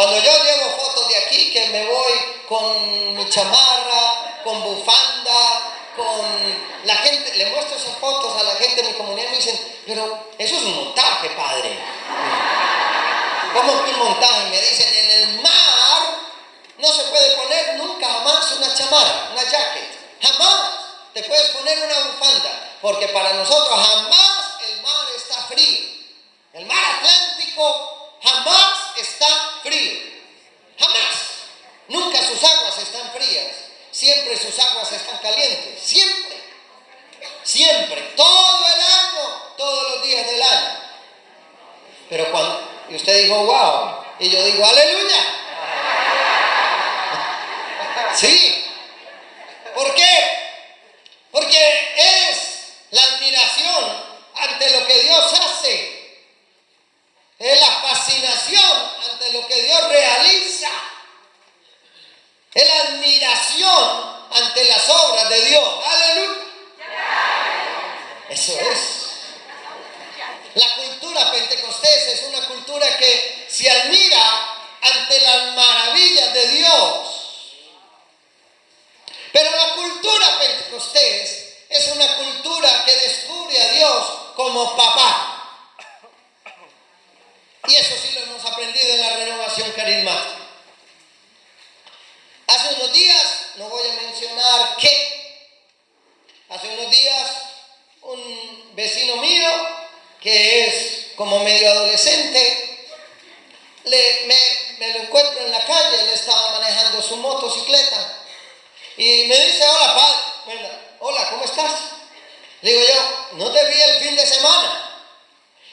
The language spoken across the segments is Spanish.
Cuando yo llevo fotos de aquí, que me voy con mi chamarra, con bufanda, con la gente, le muestro esas fotos a la gente de mi comunidad y me dicen, pero eso es un montaje, padre. ¿Cómo que un montaje? Me dicen, en el mar no se puede poner nunca jamás una chamarra, una jacket. Jamás te puedes poner una bufanda, porque para nosotros jamás el mar está frío. El mar Atlántico jamás está frío. Jamás. Nunca sus aguas están frías. Siempre sus aguas están calientes. Siempre. Siempre. Todo el año. Todos los días del año. Pero cuando... Y usted dijo, wow. Y yo digo, aleluya. Sí. ¿Por qué? Porque es la admiración ante lo que Dios hace. Es la fascinación ante lo que Dios realiza. Es la admiración ante las obras de Dios. Aleluya. Eso es. La cultura pentecostés es una cultura que se admira ante las maravillas de Dios. Pero la cultura pentecostés es una cultura que descubre a Dios como papá. Y eso sí lo hemos aprendido en la renovación carismática. Hace unos días, no voy a mencionar qué, hace unos días un vecino mío que es como medio adolescente, me, lo encuentro en la calle, él estaba manejando su motocicleta y me dice, hola padre, hola, ¿cómo estás? Le digo yo, no te vi el fin de semana.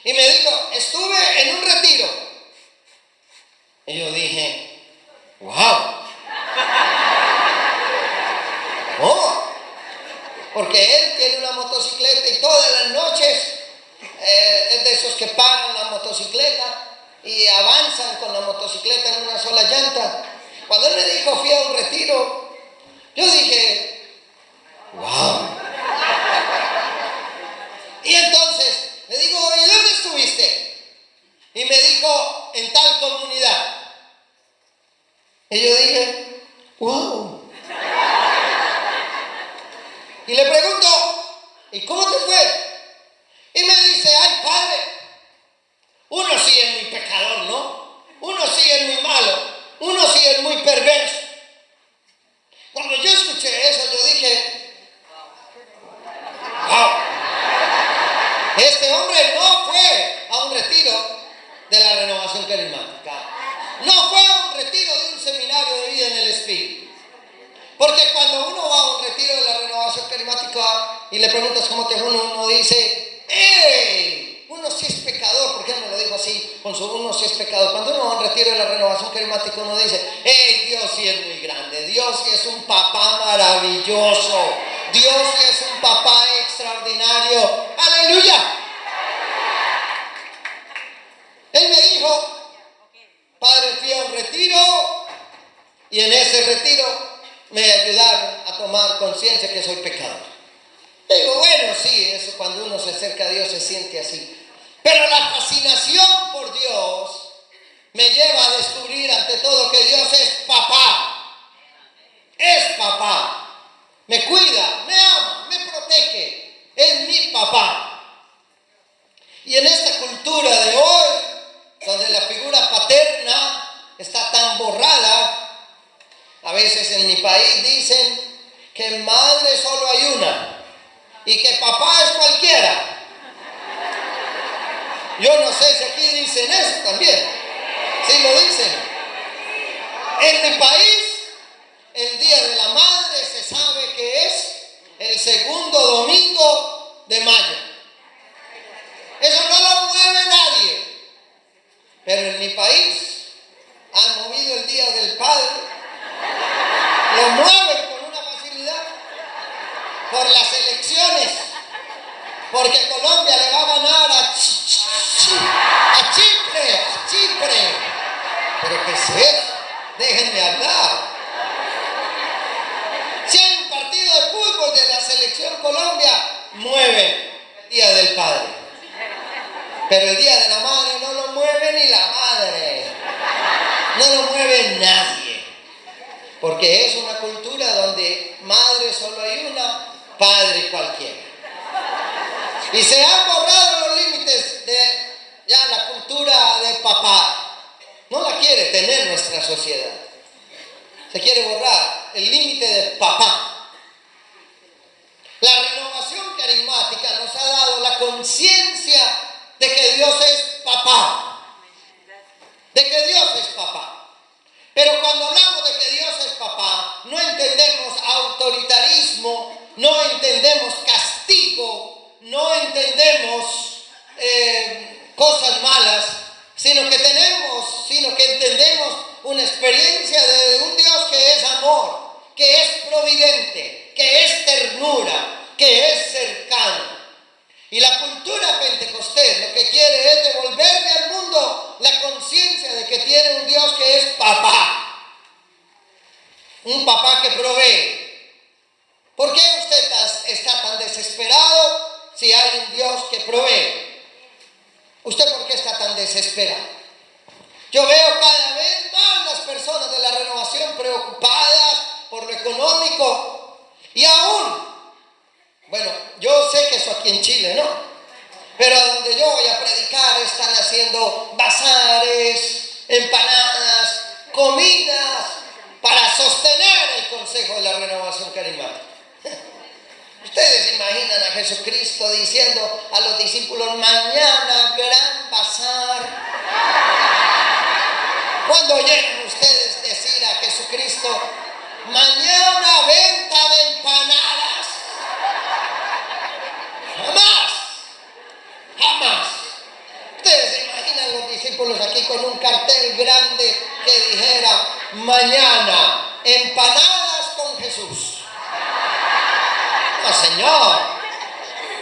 Y me dijo, estuve en un retiro. Y yo dije, wow. Oh, porque él tiene una motocicleta y todas las noches eh, es de esos que paran la motocicleta y avanzan con la motocicleta en una sola llanta. Cuando él me dijo fui a un retiro, yo dije, wow. Y entonces le digo, ¿y dónde estuviste? Y me dijo, en tal comunidad. Y yo dije, wow. Y le pregunto, ¿y cómo te fue? Y me dice, ay padre, uno sí es muy pecador, ¿no? Uno sí es muy malo, uno sí es muy perverso. Cuando yo escuché eso, yo dije, wow, este hombre no fue a un retiro de la renovación carismática. No fue a un retiro de un seminario de vida en el Espíritu. Porque cuando uno va a un retiro de la renovación carismática y le preguntas cómo te fue, uno, uno dice, ¡Ey! Uno sí es pecador, ¿por qué me lo dijo así? Con su uno sí es pecador. Cuando uno va a un retiro de la renovación carismática, uno dice, ¡Ey! Dios sí es muy grande. Dios sí es un papá maravilloso. Dios es un papá extraordinario. ¡Aleluya! Él me dijo, Padre, fui a un retiro y en ese retiro me ayudaron a tomar conciencia que soy pecador. Digo, bueno, sí, eso cuando uno se acerca a Dios se siente así. Pero la fascinación por Dios me lleva a descubrir ante todo que Dios es papá. Es papá. Me cuida, me ama, me protege. Es mi papá. Y en esta cultura de hoy, donde la figura paterna está tan borrada, a veces en mi país dicen que madre solo hay una y que papá es cualquiera. Yo no sé si aquí dicen eso también. Sí lo dicen. En mi país, de mayo. Tener nuestra sociedad. Se quiere borrar el límite de papá. La renovación carismática nos ha dado la conciencia de que Dios es papá. De que Dios es papá. Pero cuando hablamos de que Dios es papá, no entendemos autoritarismo, no entendemos castigo, no entendemos eh, cosas malas, sino que tenemos, sino que entendemos una experiencia de un Dios que es amor, que es providente, que es ternura, que es cercano. Y la cultura pentecostés lo que quiere es devolverle al mundo la conciencia de que tiene un Dios que es papá. Un papá que provee. ¿Por qué usted está tan desesperado si hay un Dios que provee? ¿Usted Yo veo cada vez más las personas de la renovación preocupadas por lo económico y aún, bueno, yo sé que eso aquí en Chile, ¿no? Pero donde yo voy a predicar están haciendo bazares, empanadas, comidas para sostener el consejo de la renovación carismática. Ustedes imaginan a Jesucristo diciendo a los discípulos, mañana gran bazar. Cuando oyeron ustedes decir a Jesucristo, mañana venta de empanadas. Jamás, jamás. Ustedes se imaginan los discípulos aquí con un cartel grande que dijera, mañana empanadas con Jesús. Señor.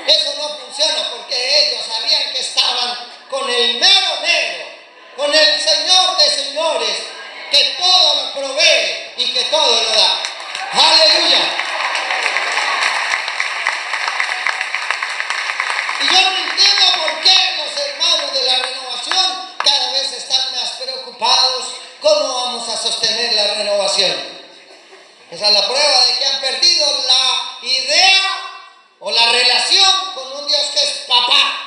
Eso no funciona porque ellos sabían que estaban con el mero mero, con el Señor de señores, que todo lo provee y que todo lo da. Aleluya. Y yo no entiendo por qué los hermanos de la renovación cada vez están más preocupados cómo vamos a sostener la renovación. Esa es la prueba de que han perdido la idea o la relación con un Dios que es papá.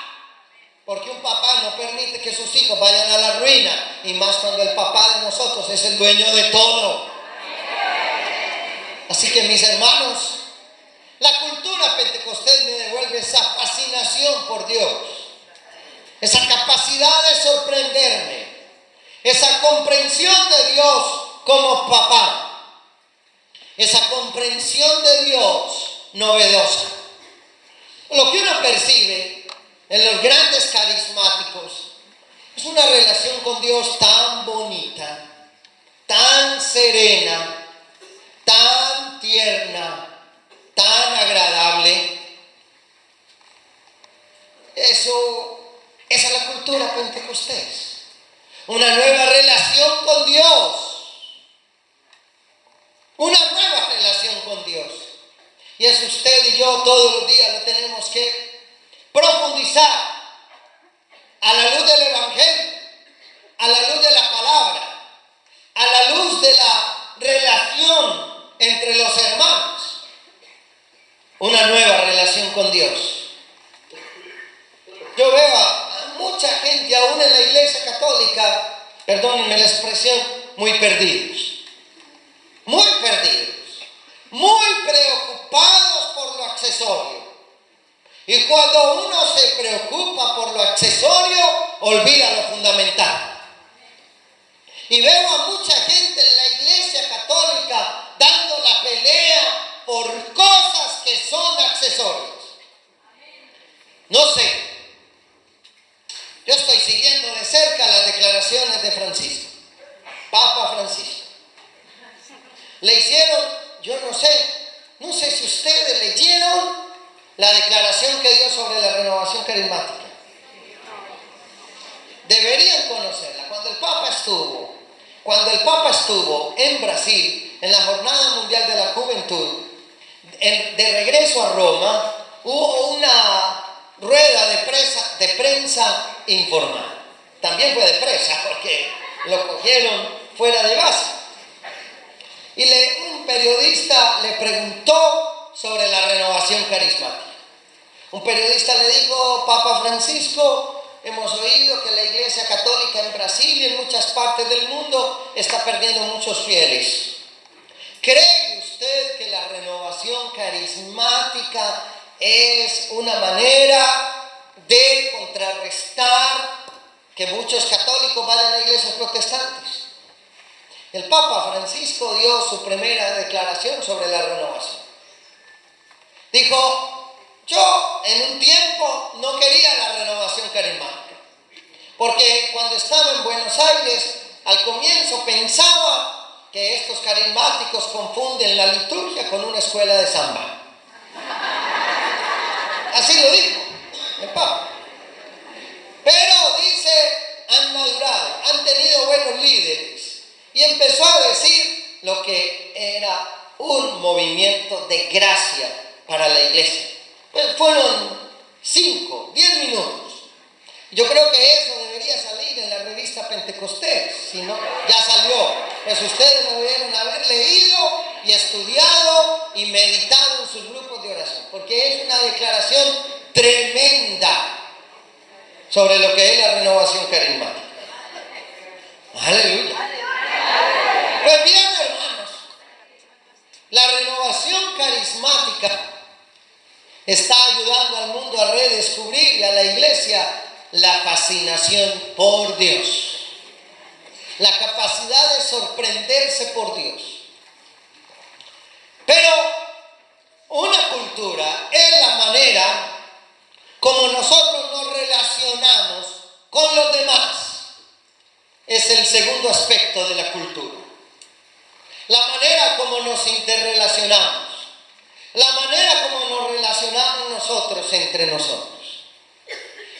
Porque un papá no permite que sus hijos vayan a la ruina. Y más cuando el papá de nosotros es el dueño de todo. Así que mis hermanos, la cultura pentecostés me devuelve esa fascinación por Dios. Esa capacidad de sorprenderme. Esa comprensión de Dios como papá esa comprensión de Dios novedosa. Lo que uno percibe en los grandes carismáticos es una relación con Dios tan bonita, tan serena, tan tierna, tan agradable. Eso, esa es la cultura pentecostés. Una nueva relación con Dios una nueva relación con Dios. Y es usted y yo todos los días lo tenemos que profundizar a la luz del Evangelio, a la luz de la palabra, a la luz de la relación entre los hermanos. Una nueva relación con Dios. Yo veo a mucha gente, aún en la iglesia católica, perdónenme la expresión, muy perdidos muy perdidos, muy preocupados por lo accesorio. Y cuando uno se preocupa por lo accesorio, olvida lo fundamental. Y veo a mucha gente en la iglesia católica dando la pelea por cosas que son accesorios. No sé. Yo estoy siguiendo de cerca las declaraciones de Francisco, Papa Francisco. Le hicieron, yo no sé, no sé si ustedes leyeron la declaración que dio sobre la renovación carismática. Deberían conocerla. Cuando el Papa estuvo, cuando el Papa estuvo en Brasil, en la Jornada Mundial de la Juventud, de regreso a Roma, hubo una rueda de, de prensa informal. También fue de presa porque lo cogieron fuera de base. Y un periodista le preguntó sobre la renovación carismática. Un periodista le dijo, Papa Francisco, hemos oído que la Iglesia Católica en Brasil y en muchas partes del mundo está perdiendo muchos fieles. ¿Cree usted que la renovación carismática es una manera de contrarrestar que muchos católicos vayan a iglesias protestantes? El Papa Francisco dio su primera declaración sobre la renovación. Dijo, yo en un tiempo no quería la renovación carismática, porque cuando estaba en Buenos Aires, al comienzo pensaba que estos carismáticos confunden la liturgia con una escuela de samba. Así lo dijo el Papa. Pero dice, han madurado, han tenido buenos líderes. Y empezó a decir lo que era un movimiento de gracia para la iglesia. Pues fueron cinco, diez minutos. Yo creo que eso debería salir en la revista Pentecostés, si no, ya salió. Pues ustedes lo debieron haber leído y estudiado y meditado en sus grupos de oración, porque es una declaración tremenda sobre lo que es la renovación carismática. Aleluya. Pues bien, hermanos, la renovación carismática está ayudando al mundo a redescubrir y a la iglesia la fascinación por Dios, la capacidad de sorprenderse por Dios. Pero una cultura es la manera como nosotros nos relacionamos con los demás. Es el segundo aspecto de la cultura. La manera como nos interrelacionamos la manera como nos relacionamos nosotros entre nosotros.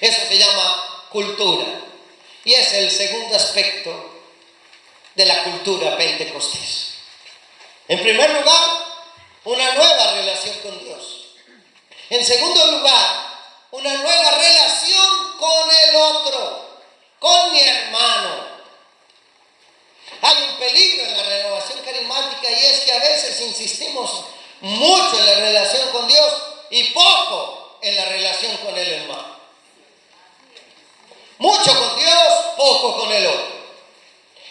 Eso se llama cultura. Y es el segundo aspecto de la cultura pentecostés. En primer lugar, una nueva relación con Dios. En segundo lugar, una nueva relación con el otro, con mi hermano. Hay un peligro en la renovación carismática y es que a veces insistimos mucho en la relación con Dios y poco en la relación con el hermano. Mucho con Dios, poco con el otro.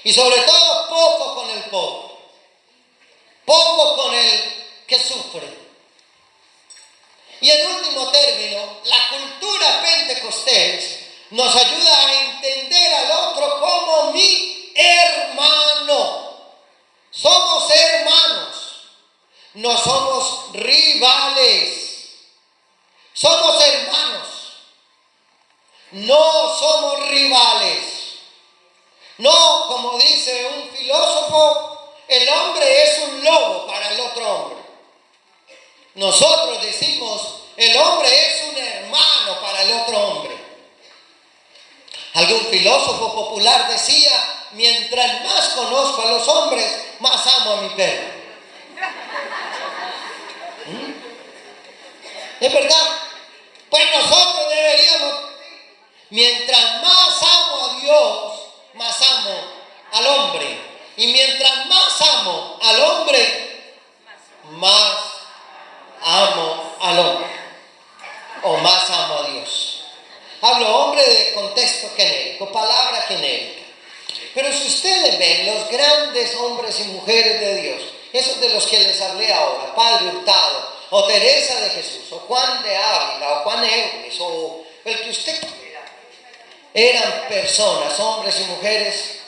Y sobre todo poco con el pobre. Poco con el que sufre. Y en último término, la cultura pentecostés nos ayuda a entender al otro como mi hermano. Somos hermanos. No somos rivales. Somos hermanos. No somos rivales. No, como dice un filósofo, el hombre es un lobo para el otro hombre. Nosotros decimos, el hombre es un hermano para el otro hombre. Algún filósofo popular decía, mientras más conozco a los hombres, más amo a mi perro. ¿Es verdad? Pues nosotros deberíamos, mientras más amo a Dios, más amo al hombre. Y mientras más amo al hombre, más amo al hombre. O más amo a Dios. Hablo hombre de contexto genérico, palabra genérica. Pero si ustedes ven los grandes hombres y mujeres de Dios, esos de los que les hablé ahora, Padre Hurtado, o Teresa de Jesús, o Juan de Ávila, o Juan Eudes, o el que usted quiera, eran personas, hombres y mujeres,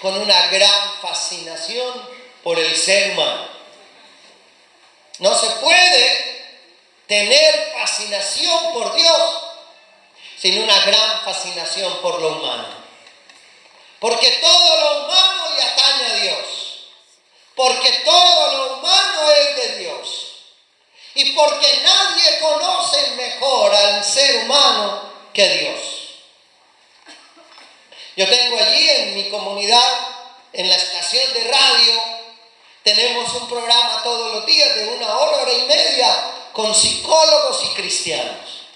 con una gran fascinación por el ser humano. No se puede tener fascinación por Dios sin una gran fascinación por lo humano. Porque todo lo humano le atañe a Dios. Porque todo lo humano es de Dios y porque nadie conoce mejor al ser humano que Dios. Yo tengo allí en mi comunidad, en la estación de radio, tenemos un programa todos los días de una hora, hora y media con psicólogos y cristianos.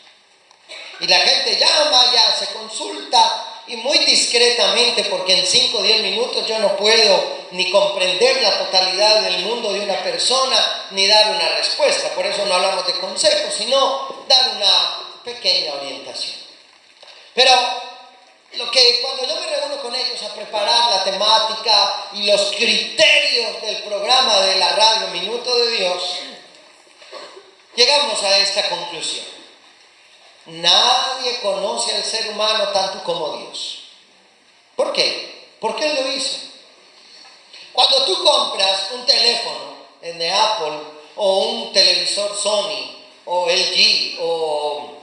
Y la gente llama, ya se consulta y muy discretamente, porque en 5 o 10 minutos yo no puedo ni comprender la totalidad del mundo de una persona, ni dar una respuesta. Por eso no hablamos de consejos, sino dar una pequeña orientación. Pero lo que cuando yo me reúno con ellos a preparar la temática y los criterios del programa de la radio Minuto de Dios, llegamos a esta conclusión. Nadie conoce al ser humano tanto como Dios. ¿Por qué? Porque Él lo hizo. Cuando tú compras un teléfono de Apple o un televisor Sony o LG o,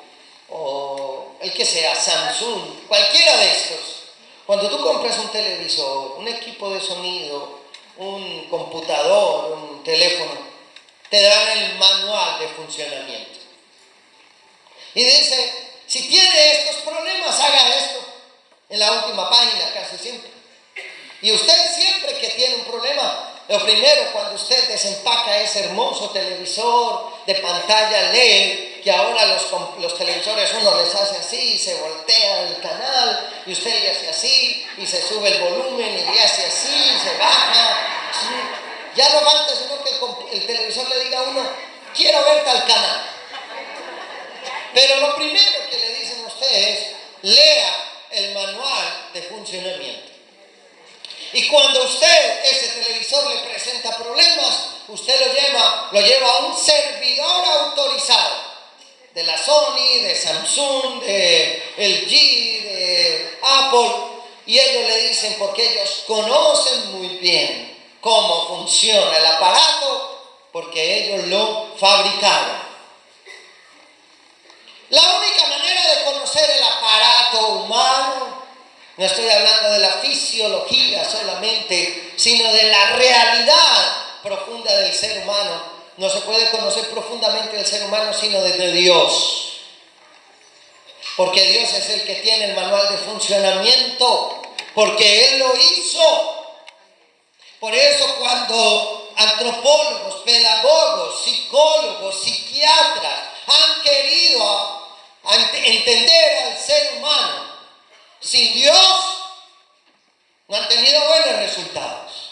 o el que sea, Samsung, cualquiera de estos, cuando tú compras un televisor, un equipo de sonido, un computador, un teléfono, te dan el manual de funcionamiento. Y dice, si tiene estos problemas, haga esto. En la última página, casi siempre. Y usted siempre que tiene un problema, lo primero cuando usted desempaca ese hermoso televisor de pantalla LED, que ahora los, los televisores uno les hace así, se voltea el canal, y usted le hace así, y se sube el volumen, y le hace así, y se baja. Ya no falta sino que el, el televisor le diga a uno, quiero ver tal canal. Pero lo primero que le dicen a usted es, lea el manual de funcionamiento. Y cuando usted, ese televisor le presenta problemas, usted lo lleva, lo lleva a un servidor autorizado de la Sony, de Samsung, de LG, de Apple, y ellos le dicen porque ellos conocen muy bien cómo funciona el aparato, porque ellos lo fabricaron. La única manera de conocer el aparato humano no estoy hablando de la fisiología solamente, sino de la realidad profunda del ser humano. No se puede conocer profundamente el ser humano sino desde Dios. Porque Dios es el que tiene el manual de funcionamiento, porque Él lo hizo. Por eso cuando antropólogos, pedagogos, psicólogos, psiquiatras han querido entender al ser humano, sin Dios no han tenido buenos resultados.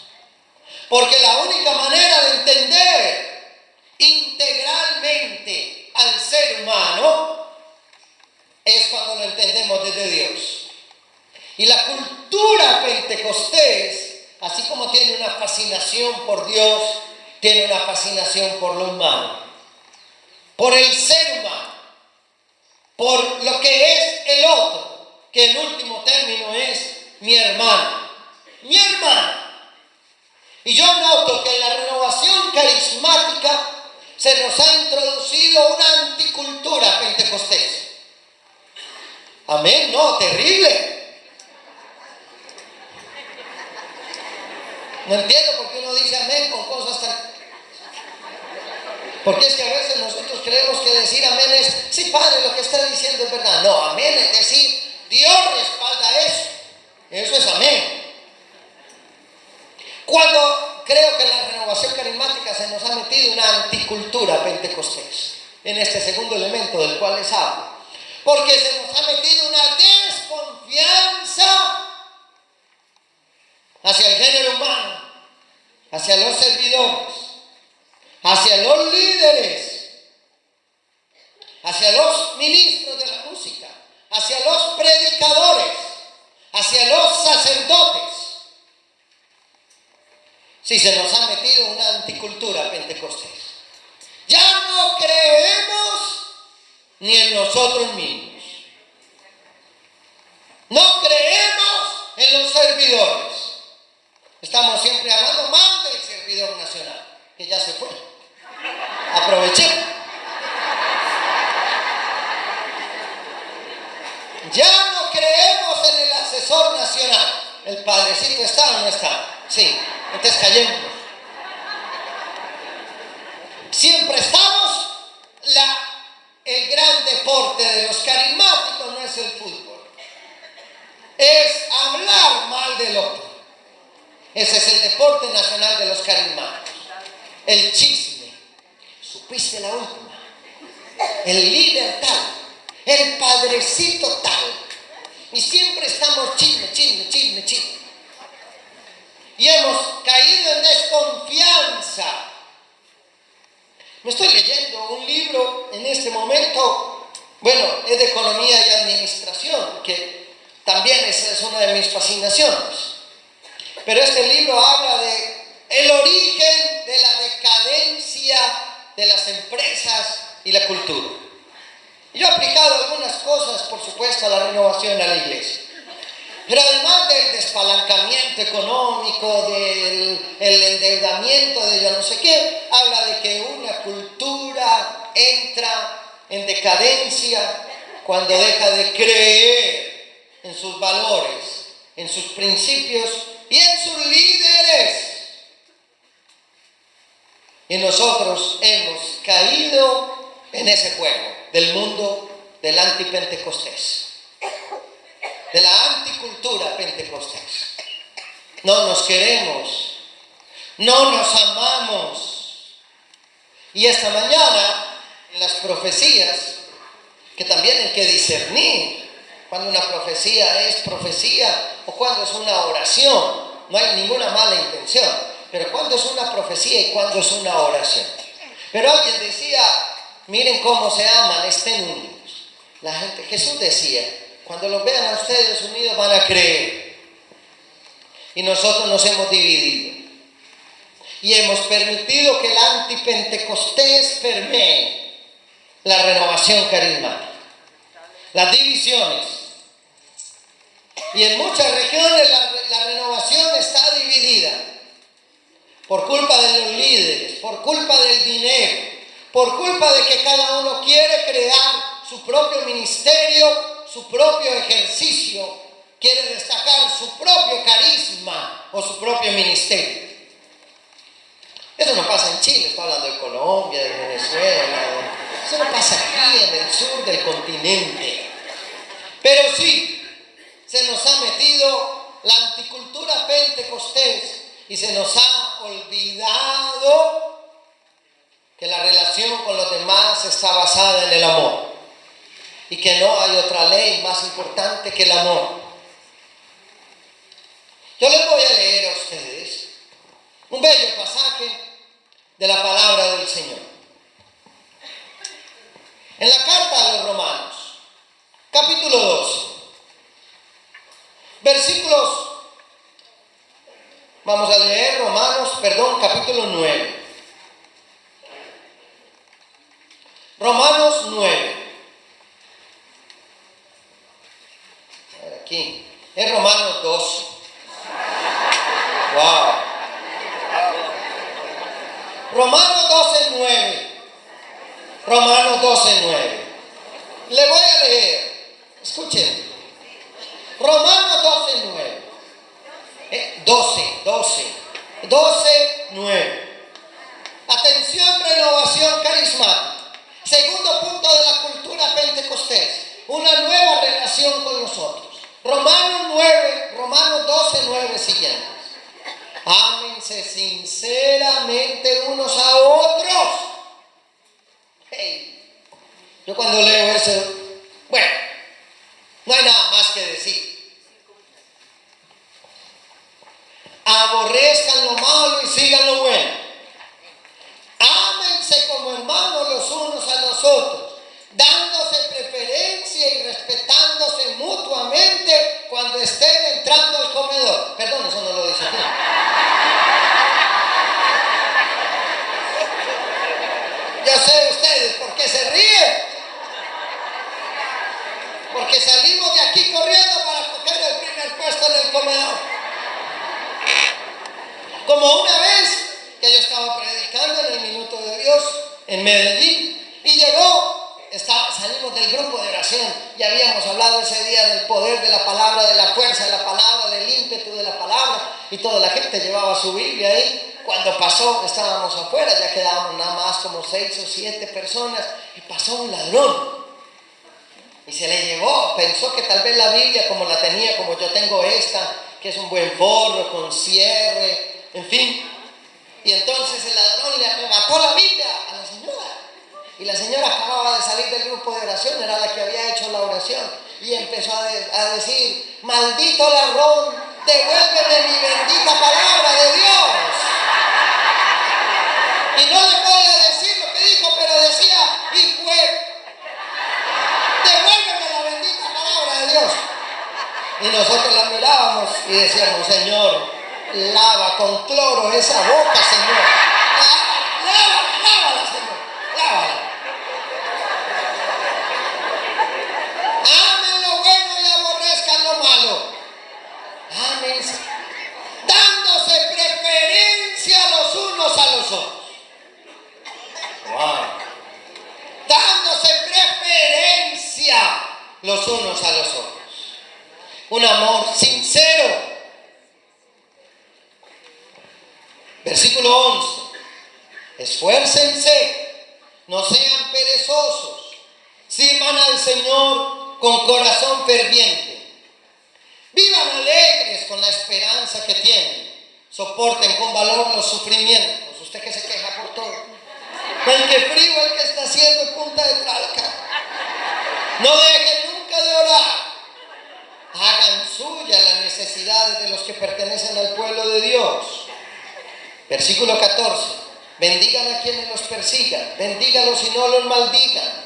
Porque la única manera de entender integralmente al ser humano es cuando lo entendemos desde Dios. Y la cultura pentecostés, así como tiene una fascinación por Dios, tiene una fascinación por lo humano, por el ser humano, por lo que es el otro que en último término es mi hermano. Mi hermano. Y yo noto que en la renovación carismática se nos ha introducido una anticultura pentecostés. Amén, no, terrible. No entiendo por qué uno dice amén con cosas tan... Porque es que a veces nosotros creemos que decir amén es, sí, Padre, lo que está diciendo es verdad. No, amén es decir, Dios respalda eso. Eso es amén. Cuando creo que la renovación carismática se nos ha metido una anticultura pentecostés, en este segundo elemento del cual les hablo, porque se nos ha metido una desconfianza hacia el género humano, hacia los servidores, hacia los líderes, hacia los ministros de la música, hacia los predicadores, hacia los sacerdotes. Si se nos ha metido una anticultura pentecostés. Ya no creemos ni en nosotros mismos. No creemos en los servidores. Estamos siempre hablando mal del servidor nacional, que ya se fue. Aprovechemos. Ya no creemos en el asesor nacional. ¿El padrecito está o no está? Sí, entonces callemos. Siempre estamos, la, el gran deporte de los carismáticos no es el fútbol. Es hablar mal del otro. Ese es el deporte nacional de los carismáticos. El chisme. Supiste la líder tal. Y siempre estamos chisme, chisme, chisme, chisme. Y hemos caído en desconfianza. Me estoy leyendo un libro en este momento, bueno, es de economía y administración, que también es, es una de mis fascinaciones. Pero este libro habla de el origen de la decadencia de las empresas y la cultura. Yo he aplicado algunas cosas, por supuesto, a la renovación a la iglesia. Pero además del despalancamiento económico, del endeudamiento, de yo no sé qué, habla de que una cultura entra en decadencia cuando deja de creer en sus valores, en sus principios y en sus líderes. Y nosotros hemos caído en ese juego del mundo del antipentecostés, de la anticultura pentecostés. No nos queremos, no nos amamos. Y esta mañana, en las profecías, que también hay que discernir cuando una profecía es profecía o cuando es una oración, no hay ninguna mala intención pero cuando es una profecía y cuando es una oración. Pero alguien decía, miren cómo se aman, estén unidos. La gente, Jesús decía, cuando los vean a ustedes unidos van a creer. Y nosotros nos hemos dividido. Y hemos permitido que el antipentecostés permee la renovación carismática. Las divisiones. Y en muchas regiones la, la renovación está dividida por culpa de los líderes, por culpa del dinero, por culpa de que cada uno quiere crear su propio ministerio, su propio ejercicio, quiere destacar su propio carisma o su propio ministerio. Eso no pasa en Chile, estoy hablando de Colombia, de Venezuela, eso no pasa aquí en el sur del continente. Pero sí, se nos ha metido la anticultura pentecostés y se nos ha olvidado que la relación con los demás está basada en el amor y que no hay otra ley más importante que el amor. Yo les voy a leer a ustedes un bello pasaje de la palabra del Señor. En la carta a los romanos, capítulo 2, versículos Vamos a leer Romanos, perdón, capítulo 9. Romanos 9. Aquí. Es Romanos 12. Wow. Romanos 12, 9. Romanos 12, 9. Le voy a leer. Escuchen. Romanos 12, 9. 12, 12, 12, 9. Atención, renovación carismática. Segundo punto de la cultura pentecostés, una nueva relación con nosotros. Romanos 9, Romanos 12, 9 siguientes. Ámense sinceramente unos a otros. Hey, yo cuando leo eso, bueno, no hay nada más que decir. aborrezcan lo malo y sigan lo bueno. Ámense como hermanos los unos a los otros, dándose preferencia y respetándose mutuamente cuando estén entrando al comedor. Perdón, eso no lo dice aquí. Ya sé ustedes por qué se ríen. Porque salimos de aquí corriendo para coger el primer puesto en el comedor. Como una vez que yo estaba predicando en el Minuto de Dios en Medellín y llegó, salimos del grupo de oración y habíamos hablado ese día del poder de la palabra, de la fuerza de la palabra, del ímpetu de la la gente llevaba su Biblia ahí. Cuando pasó, estábamos afuera, ya quedábamos nada más como seis o siete personas y pasó un ladrón. Y se le llevó, pensó que tal vez la Biblia como la tenía, como yo tengo esta, que es un buen forro, con cierre, en fin. Y entonces el ladrón le arrebató la Biblia a la señora. Y la señora acababa de salir del grupo de oración, era la que había hecho la oración. y empezó a, a decir, maldito ladrón, devuélveme mi bendita palabra de Dios. Y no le voy a decir lo que dijo, pero decía, y fue, devuélveme la bendita palabra de Dios. Y nosotros la mirábamos y decíamos, Señor, lava con cloro esa boca, Señor. Lava, lava, lávala, Señor, lávala. Amen lo bueno y aborrezcan lo malo. Amén. Dándose preferencia los unos a los otros. Wow. Dándose preferencia los unos a los otros. Un amor sincero. Versículo 11. Esfuércense, no sean perezosos, sirvan al Señor con corazón ferviente. Vivan alegres con la esperanza que tienen. Soporten con valor los sufrimientos. Usted que se queja por todo. El que frío el que está haciendo punta de tralca. No dejen nunca de orar. Hagan suya las necesidades de los que pertenecen al pueblo Dios. Versículo 14. Bendigan a quienes los persigan. Bendígalos y no los maldigan.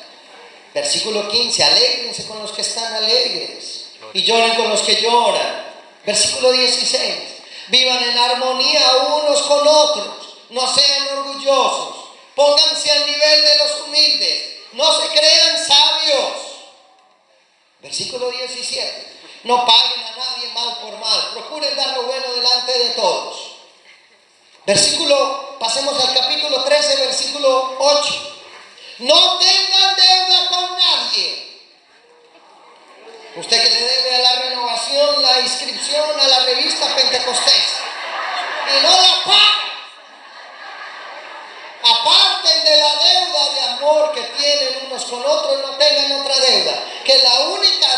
Versículo 15. Alégrense con los que están alegres. Y lloren con los que lloran. Versículo 16. Vivan en armonía unos con otros. No sean orgullosos. Pónganse al nivel de los humildes. No se crean sabios. Versículo 17. No paguen a nadie mal por mal. Procuren dar lo bueno delante de todos. Versículo, pasemos al capítulo 13, versículo 8. No tengan deuda con nadie. Usted que le debe a la renovación la inscripción a la revista Pentecostés y no la paga. Aparten de la deuda de amor que tienen unos con otros, no tengan otra deuda. Que la única